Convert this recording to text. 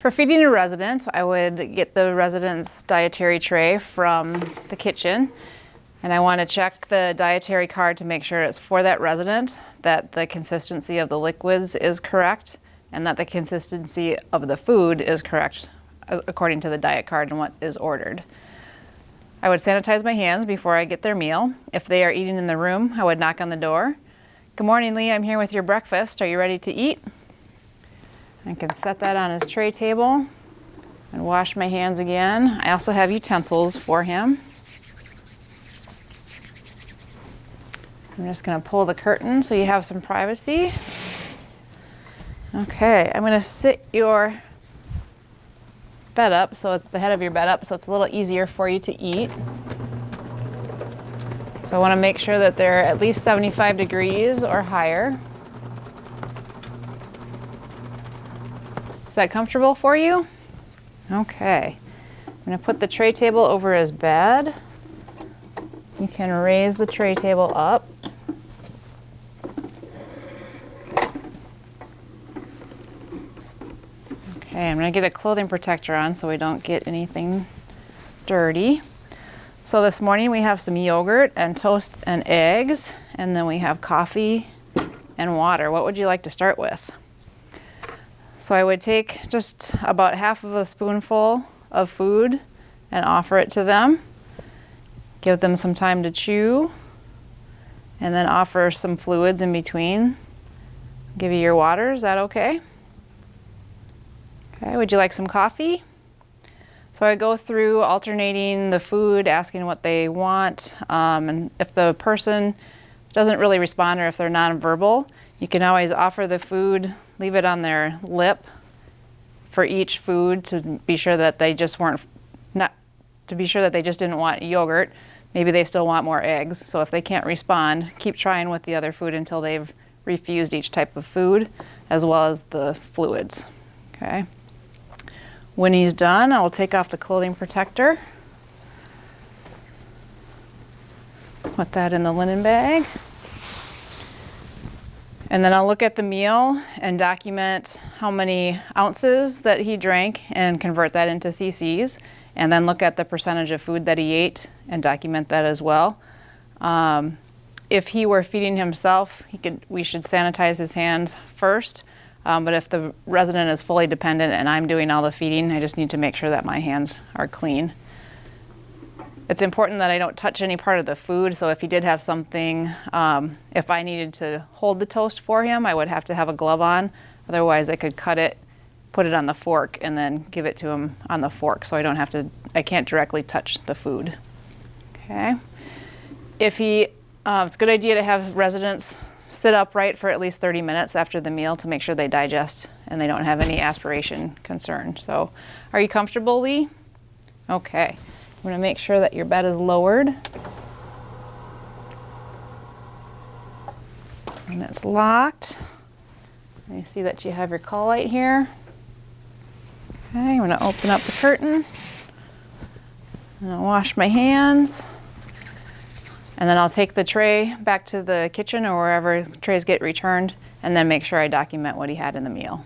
For feeding a resident, I would get the resident's dietary tray from the kitchen and I want to check the dietary card to make sure it's for that resident, that the consistency of the liquids is correct, and that the consistency of the food is correct according to the diet card and what is ordered. I would sanitize my hands before I get their meal. If they are eating in the room, I would knock on the door. Good morning, Lee. I'm here with your breakfast. Are you ready to eat? I can set that on his tray table and wash my hands again. I also have utensils for him. I'm just going to pull the curtain so you have some privacy. Okay, I'm going to sit your bed up so it's the head of your bed up so it's a little easier for you to eat. So I want to make sure that they're at least 75 degrees or higher. That comfortable for you? Okay. I'm going to put the tray table over his bed. You can raise the tray table up. Okay, I'm going to get a clothing protector on so we don't get anything dirty. So this morning we have some yogurt and toast and eggs, and then we have coffee and water. What would you like to start with? So I would take just about half of a spoonful of food and offer it to them. Give them some time to chew and then offer some fluids in between. Give you your water, is that okay? Okay, would you like some coffee? So I go through alternating the food, asking what they want, um, and if the person doesn't really respond or if they're nonverbal, you can always offer the food leave it on their lip for each food to be sure that they just weren't not to be sure that they just didn't want yogurt. Maybe they still want more eggs. So if they can't respond, keep trying with the other food until they've refused each type of food as well as the fluids. Okay. When he's done, I will take off the clothing protector. Put that in the linen bag. And then I'll look at the meal and document how many ounces that he drank and convert that into cc's. And then look at the percentage of food that he ate and document that as well. Um, if he were feeding himself, he could, we should sanitize his hands first. Um, but if the resident is fully dependent and I'm doing all the feeding, I just need to make sure that my hands are clean. It's important that I don't touch any part of the food, so if he did have something, um, if I needed to hold the toast for him, I would have to have a glove on. Otherwise, I could cut it, put it on the fork, and then give it to him on the fork, so I don't have to, I can't directly touch the food. Okay. If he, uh, it's a good idea to have residents sit upright for at least 30 minutes after the meal to make sure they digest and they don't have any aspiration concern. So, are you comfortable, Lee? Okay. I'm going to make sure that your bed is lowered. And it's locked. You see that you have your call light here. Okay, I'm going to open up the curtain. And I'll wash my hands. And then I'll take the tray back to the kitchen or wherever trays get returned and then make sure I document what he had in the meal.